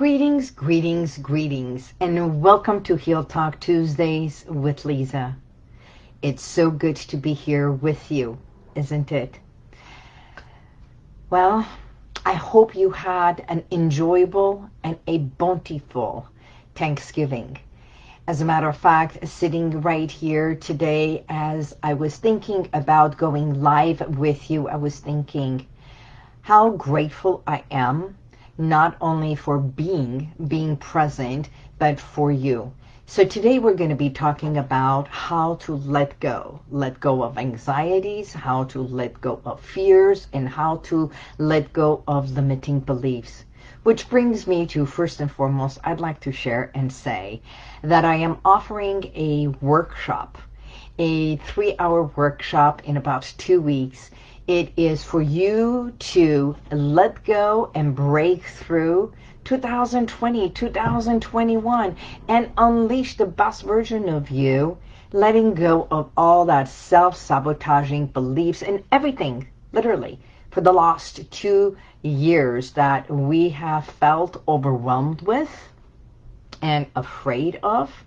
Greetings, greetings, greetings, and welcome to Heal Talk Tuesdays with Lisa. It's so good to be here with you, isn't it? Well, I hope you had an enjoyable and a bountiful Thanksgiving. As a matter of fact, sitting right here today as I was thinking about going live with you, I was thinking how grateful I am not only for being, being present, but for you. So today we're going to be talking about how to let go. Let go of anxieties, how to let go of fears, and how to let go of limiting beliefs. Which brings me to, first and foremost, I'd like to share and say that I am offering a workshop, a three-hour workshop in about two weeks it is for you to let go and break through 2020, 2021, and unleash the best version of you, letting go of all that self-sabotaging beliefs and everything, literally, for the last two years that we have felt overwhelmed with and afraid of.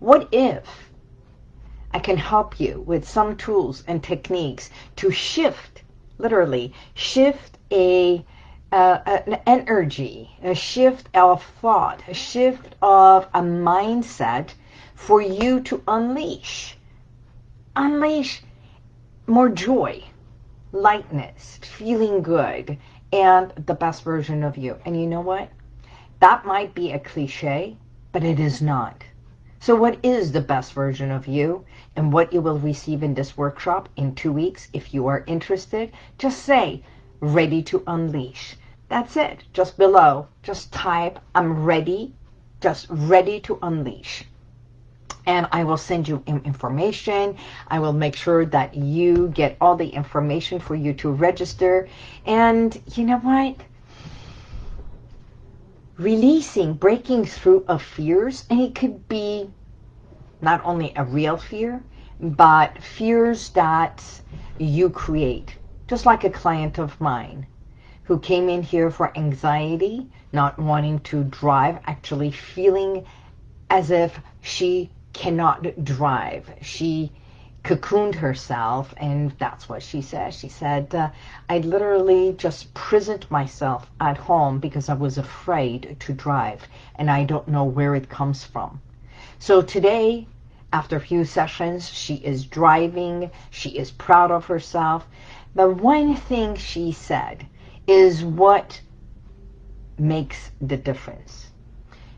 What if I can help you with some tools and techniques to shift literally shift a uh, an energy, a shift of thought, a shift of a mindset for you to unleash. Unleash more joy, lightness, feeling good, and the best version of you. And you know what? That might be a cliche, but it is not. So what is the best version of you? and what you will receive in this workshop in two weeks. If you are interested, just say, ready to unleash. That's it. Just below, just type, I'm ready, just ready to unleash. And I will send you information. I will make sure that you get all the information for you to register. And you know what? Releasing, breaking through of fears, and it could be not only a real fear, but fears that you create. Just like a client of mine who came in here for anxiety, not wanting to drive, actually feeling as if she cannot drive. She cocooned herself and that's what she said. She said, uh, I literally just prisoned myself at home because I was afraid to drive and I don't know where it comes from. So today after a few sessions, she is driving. She is proud of herself. The one thing she said is what makes the difference.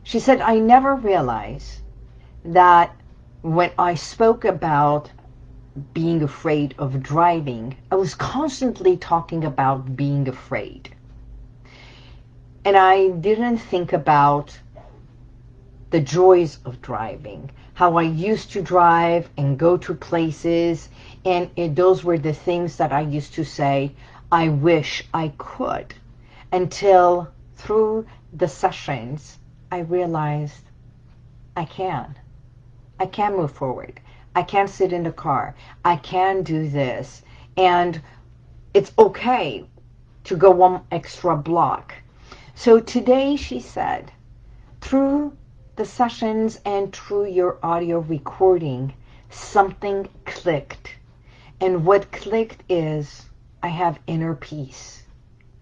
She said, I never realized that when I spoke about being afraid of driving, I was constantly talking about being afraid. And I didn't think about the joys of driving how I used to drive and go to places. And it, those were the things that I used to say, I wish I could. Until through the sessions, I realized I can. I can move forward. I can't sit in the car. I can do this. And it's okay to go one extra block. So today she said, through the sessions and through your audio recording, something clicked. And what clicked is I have inner peace,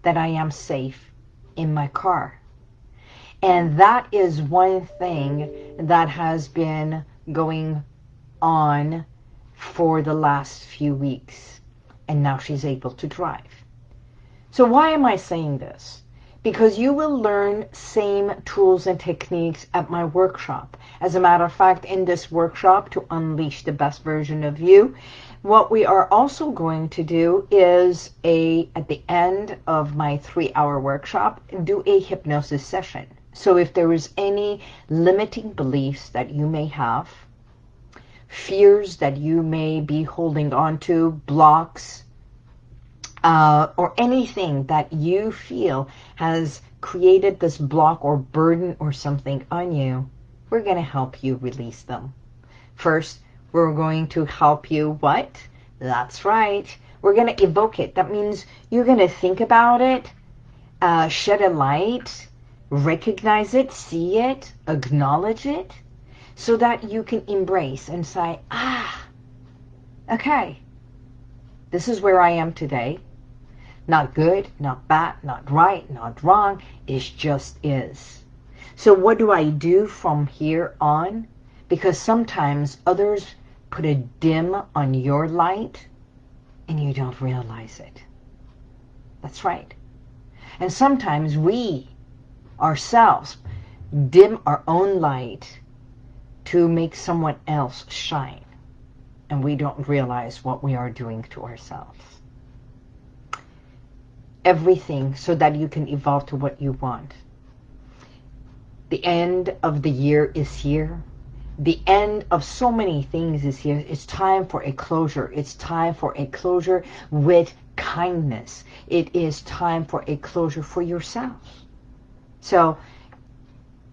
that I am safe in my car. And that is one thing that has been going on for the last few weeks. And now she's able to drive. So why am I saying this? because you will learn same tools and techniques at my workshop. As a matter of fact, in this workshop to unleash the best version of you, what we are also going to do is a at the end of my three-hour workshop, do a hypnosis session. So if there is any limiting beliefs that you may have, fears that you may be holding on to, blocks, uh, or anything that you feel has created this block or burden or something on you, we're going to help you release them. First, we're going to help you what? That's right. We're going to evoke it. That means you're going to think about it, uh, shed a light, recognize it, see it, acknowledge it, so that you can embrace and say, ah, okay, this is where I am today. Not good, not bad, not right, not wrong. It just is. So what do I do from here on? Because sometimes others put a dim on your light and you don't realize it. That's right. And sometimes we ourselves dim our own light to make someone else shine. And we don't realize what we are doing to ourselves. Everything so that you can evolve to what you want. The end of the year is here. The end of so many things is here. It's time for a closure. It's time for a closure with kindness. It is time for a closure for yourself. So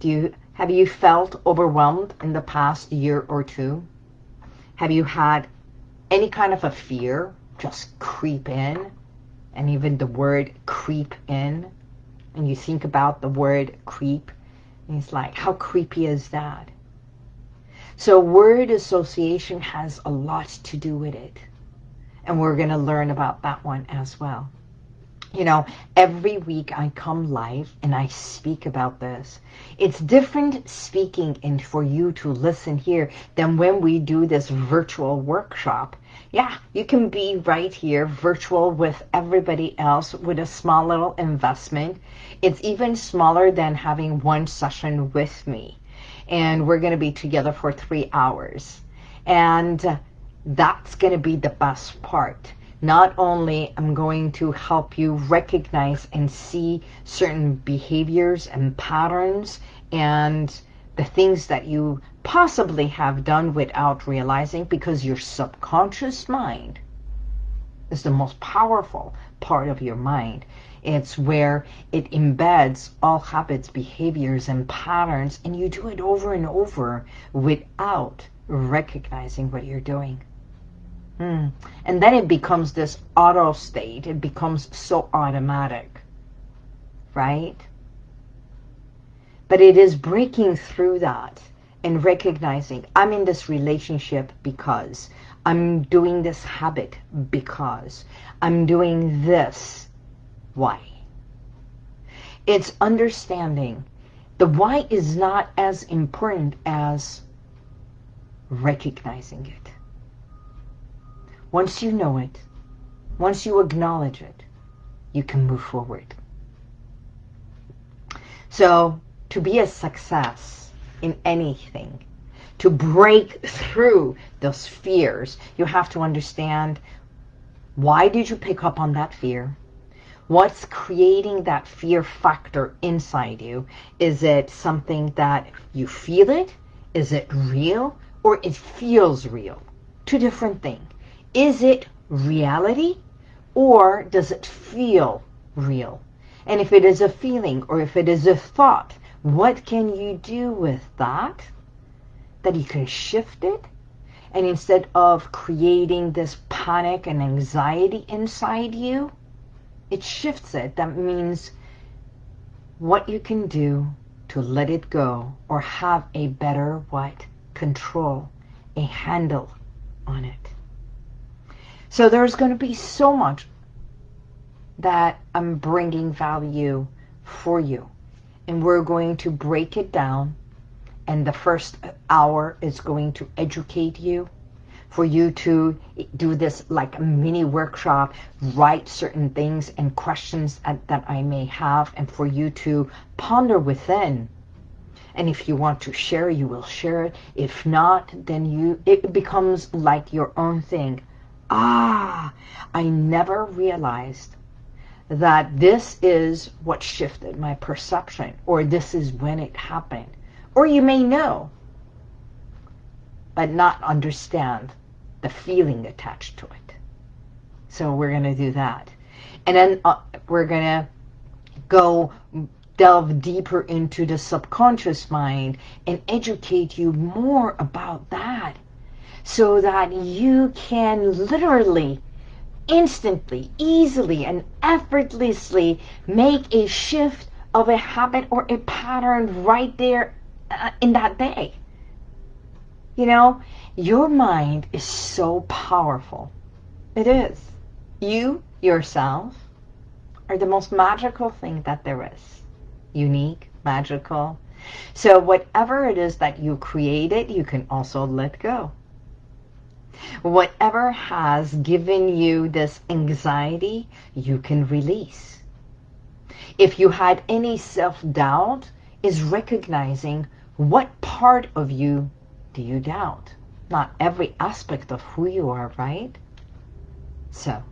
do you have you felt overwhelmed in the past year or two? Have you had any kind of a fear just creep in? And even the word creep in? And you think about the word creep, and it's like, how creepy is that? So word association has a lot to do with it. And we're going to learn about that one as well you know, every week I come live and I speak about this. It's different speaking and for you to listen here than when we do this virtual workshop. Yeah, you can be right here virtual with everybody else with a small little investment. It's even smaller than having one session with me. And we're going to be together for three hours. And that's going to be the best part not only I'm going to help you recognize and see certain behaviors and patterns and the things that you possibly have done without realizing because your subconscious mind is the most powerful part of your mind. It's where it embeds all habits, behaviors, and patterns, and you do it over and over without recognizing what you're doing. Hmm. And then it becomes this auto state. It becomes so automatic, right? But it is breaking through that and recognizing I'm in this relationship because I'm doing this habit because I'm doing this. Why? It's understanding the why is not as important as recognizing it. Once you know it, once you acknowledge it, you can move forward. So to be a success in anything, to break through those fears, you have to understand why did you pick up on that fear? What's creating that fear factor inside you? Is it something that you feel it? Is it real? Or it feels real? Two different things. Is it reality or does it feel real? And if it is a feeling or if it is a thought, what can you do with that? That you can shift it? And instead of creating this panic and anxiety inside you, it shifts it. That means what you can do to let it go or have a better what? Control, a handle on it. So there's going to be so much that I'm bringing value for you. And we're going to break it down. And the first hour is going to educate you for you to do this like a mini workshop, write certain things and questions that I may have, and for you to ponder within. And if you want to share, you will share it. If not, then you it becomes like your own thing ah, I never realized that this is what shifted my perception or this is when it happened. Or you may know, but not understand the feeling attached to it. So we're going to do that. And then uh, we're going to go delve deeper into the subconscious mind and educate you more about that so that you can literally, instantly, easily, and effortlessly make a shift of a habit or a pattern right there uh, in that day. You know, your mind is so powerful. It is. You, yourself, are the most magical thing that there is. Unique, magical. So whatever it is that you created, you can also let go. Whatever has given you this anxiety, you can release. If you had any self-doubt, is recognizing what part of you do you doubt? Not every aspect of who you are, right? So,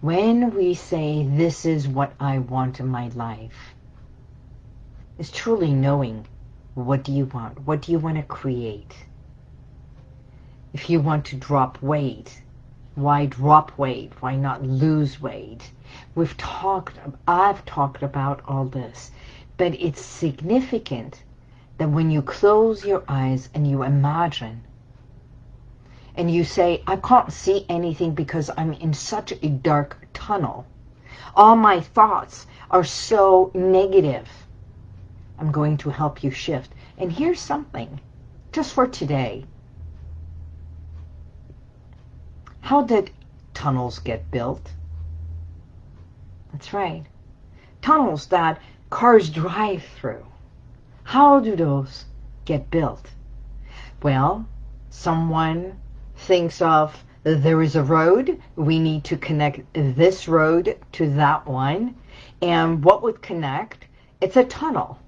when we say, this is what I want in my life, is truly knowing what do you want? What do you want to create? If you want to drop weight, why drop weight? Why not lose weight? We've talked, I've talked about all this, but it's significant that when you close your eyes and you imagine and you say, I can't see anything because I'm in such a dark tunnel. All my thoughts are so negative. I'm going to help you shift. And here's something, just for today. How did tunnels get built? That's right. Tunnels that cars drive through. How do those get built? Well, someone thinks of there is a road. We need to connect this road to that one. And what would connect? It's a tunnel.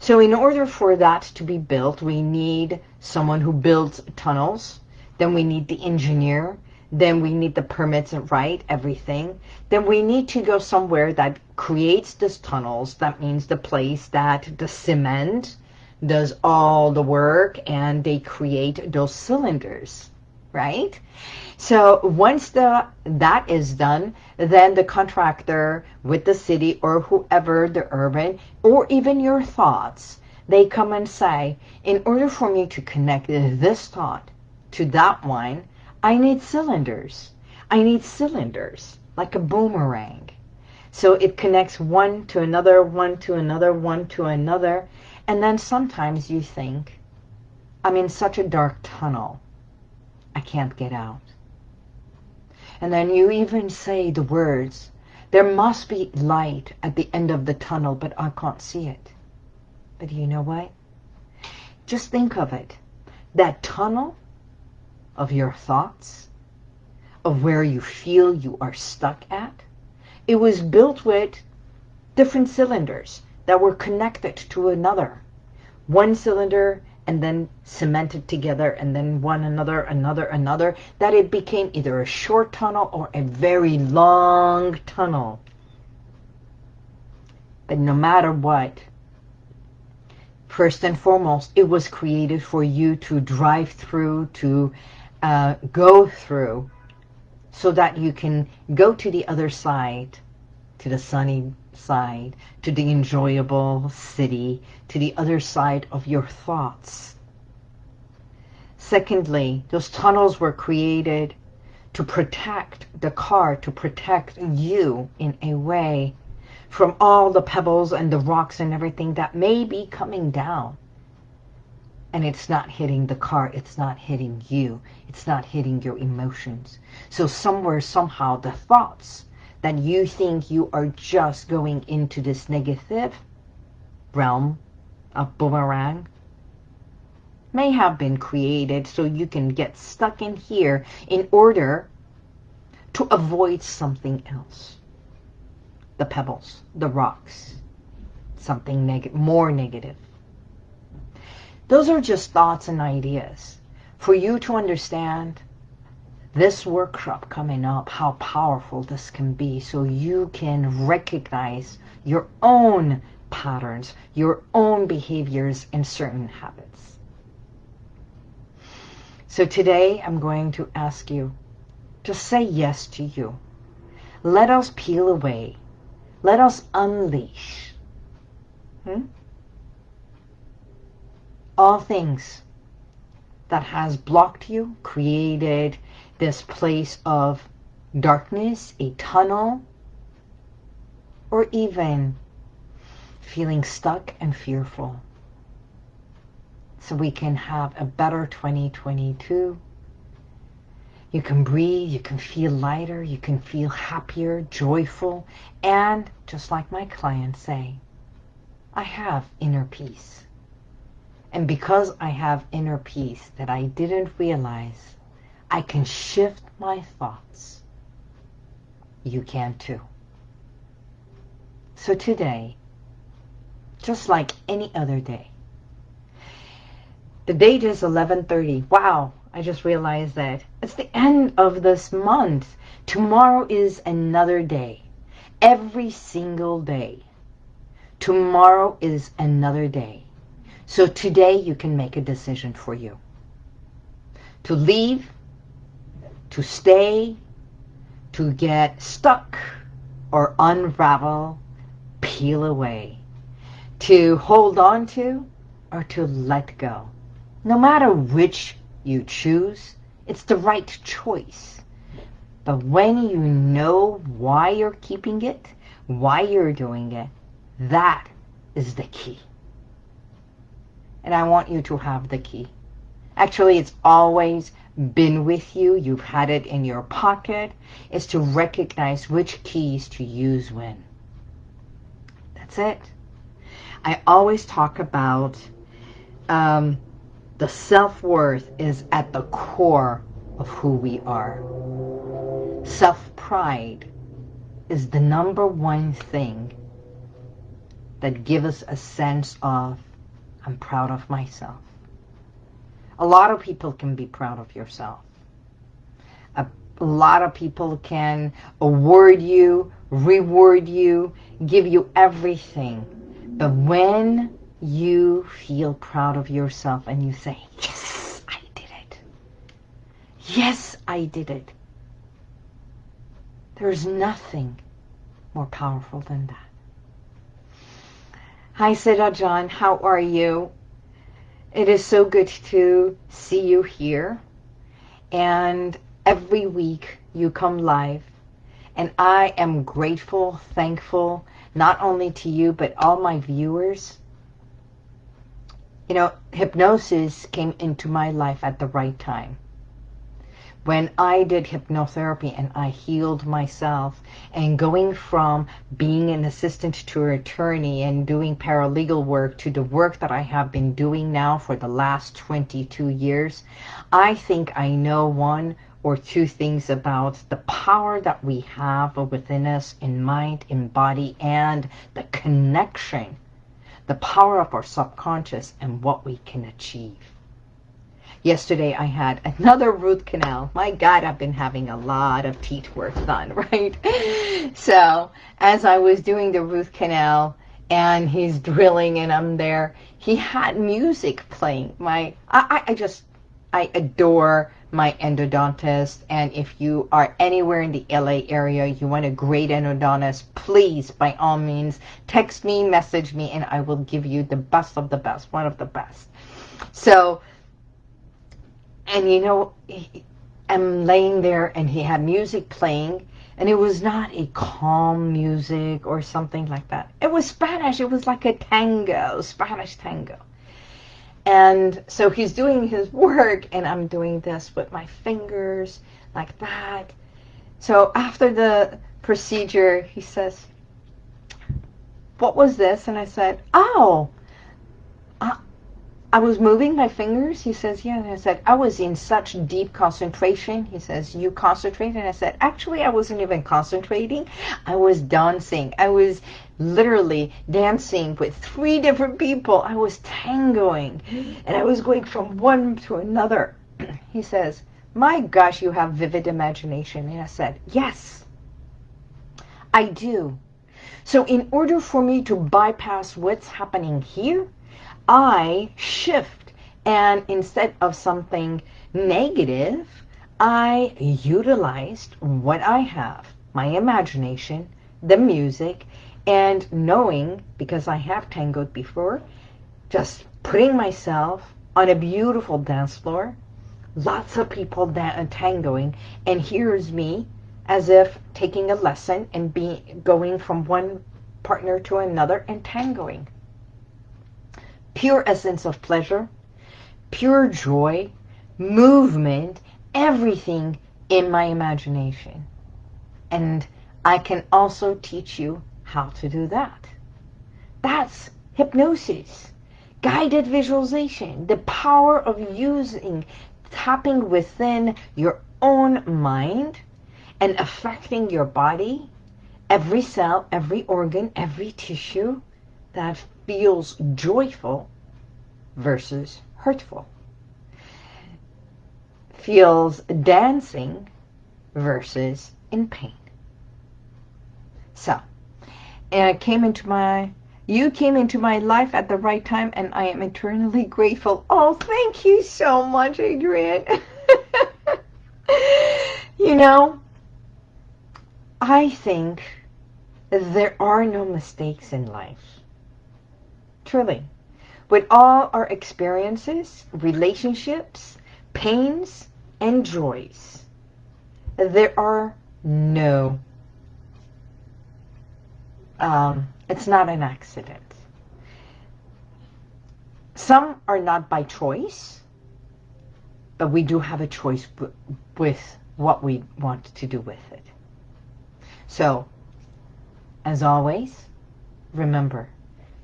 So in order for that to be built, we need someone who builds tunnels. Then we need the engineer then we need the permits and write everything. Then we need to go somewhere that creates these tunnels. That means the place that the cement does all the work and they create those cylinders, right? So once the that is done, then the contractor with the city or whoever, the urban, or even your thoughts, they come and say, in order for me to connect this thought to that one, I need cylinders. I need cylinders, like a boomerang. So it connects one to another, one to another, one to another. And then sometimes you think, I'm in such a dark tunnel. I can't get out. And then you even say the words, there must be light at the end of the tunnel, but I can't see it. But you know what? Just think of it. That tunnel of your thoughts, of where you feel you are stuck at. It was built with different cylinders that were connected to another. One cylinder and then cemented together and then one another, another, another, that it became either a short tunnel or a very long tunnel. But no matter what, first and foremost, it was created for you to drive through, to uh, go through so that you can go to the other side, to the sunny side, to the enjoyable city, to the other side of your thoughts. Secondly, those tunnels were created to protect the car, to protect you in a way from all the pebbles and the rocks and everything that may be coming down and it's not hitting the car, it's not hitting you, it's not hitting your emotions. So somewhere, somehow, the thoughts that you think you are just going into this negative realm of boomerang may have been created so you can get stuck in here in order to avoid something else. The pebbles, the rocks, something more negative. Those are just thoughts and ideas. For you to understand this workshop coming up, how powerful this can be so you can recognize your own patterns, your own behaviors and certain habits. So today I'm going to ask you to say yes to you. Let us peel away. Let us unleash. Hmm? All things that has blocked you, created this place of darkness, a tunnel, or even feeling stuck and fearful. So we can have a better 2022. You can breathe, you can feel lighter, you can feel happier, joyful, and just like my clients say, I have inner peace. And because I have inner peace that I didn't realize, I can shift my thoughts. You can too. So today, just like any other day, the date is 11.30. Wow, I just realized that. It's the end of this month. Tomorrow is another day. Every single day. Tomorrow is another day. So today you can make a decision for you. To leave, to stay, to get stuck, or unravel, peel away. To hold on to, or to let go. No matter which you choose, it's the right choice. But when you know why you're keeping it, why you're doing it, that is the key. And I want you to have the key. Actually, it's always been with you. You've had it in your pocket. Is to recognize which keys to use when. That's it. I always talk about um, the self-worth is at the core of who we are. Self-pride is the number one thing that gives us a sense of, I'm proud of myself. A lot of people can be proud of yourself. A, a lot of people can award you, reward you, give you everything. But when you feel proud of yourself and you say, yes, I did it. Yes, I did it. There's nothing more powerful than that. Hi, Seda John. How are you? It is so good to see you here. And every week you come live. And I am grateful, thankful, not only to you, but all my viewers you know, hypnosis came into my life at the right time. When I did hypnotherapy and I healed myself and going from being an assistant to an attorney and doing paralegal work to the work that I have been doing now for the last 22 years, I think I know one or two things about the power that we have within us in mind, in body, and the connection the power of our subconscious and what we can achieve. Yesterday I had another root canal. My God, I've been having a lot of teeth work done, right? So as I was doing the root canal and he's drilling and I'm there, he had music playing. My, I, I just, I adore my endodontist. And if you are anywhere in the LA area, you want a great endodontist, please, by all means, text me, message me, and I will give you the best of the best, one of the best. So, and you know, I'm laying there and he had music playing and it was not a calm music or something like that. It was Spanish. It was like a tango, Spanish tango. And so he's doing his work and I'm doing this with my fingers like that. So after the procedure, he says, what was this? And I said, oh, uh, I was moving my fingers. He says, yeah. And I said, I was in such deep concentration. He says, you concentrate? And I said, actually, I wasn't even concentrating. I was dancing. I was literally dancing with three different people. I was tangoing. And I was going from one to another. he says, my gosh, you have vivid imagination. And I said, yes, I do. So in order for me to bypass what's happening here, I shift and instead of something negative, I utilized what I have, my imagination, the music, and knowing, because I have tangoed before, just putting myself on a beautiful dance floor, lots of people that uh, are tangoing, and here's me as if taking a lesson and be going from one partner to another entangling. Pure essence of pleasure, pure joy, movement, everything in my imagination. And I can also teach you how to do that. That's hypnosis, guided visualization, the power of using, tapping within your own mind and affecting your body, every cell, every organ, every tissue that feels joyful versus hurtful. Feels dancing versus in pain. So, I came into my, you came into my life at the right time and I am eternally grateful. Oh, thank you so much, Adrian. you know, I think there are no mistakes in life. Truly. With all our experiences, relationships, pains, and joys, there are no, um, it's not an accident. Some are not by choice, but we do have a choice with what we want to do with it. So, as always, remember,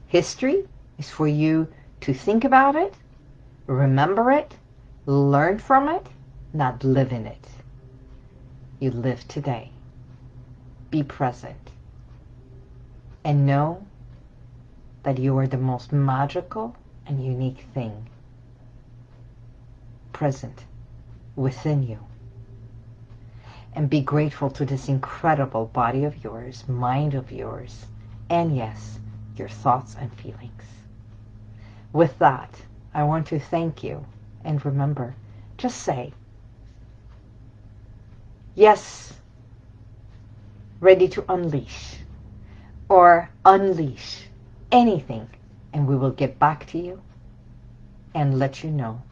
history is for you to think about it, remember it, learn from it, not live in it. You live today. Be present. And know that you are the most magical and unique thing present within you. And be grateful to this incredible body of yours, mind of yours, and yes, your thoughts and feelings. With that, I want to thank you. And remember, just say, yes, ready to unleash, or unleash anything, and we will get back to you and let you know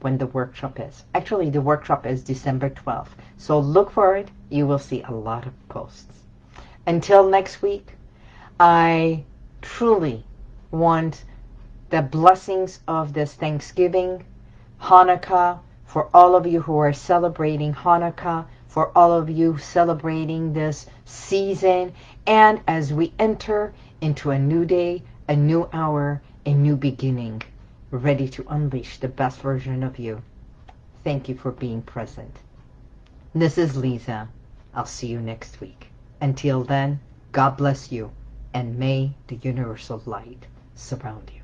when the workshop is. Actually, the workshop is December 12th. So look for it. You will see a lot of posts. Until next week, I truly want the blessings of this Thanksgiving, Hanukkah, for all of you who are celebrating Hanukkah, for all of you celebrating this season, and as we enter into a new day, a new hour, a new beginning, ready to unleash the best version of you. Thank you for being present. This is Lisa. I'll see you next week. Until then, God bless you, and may the universal light surround you.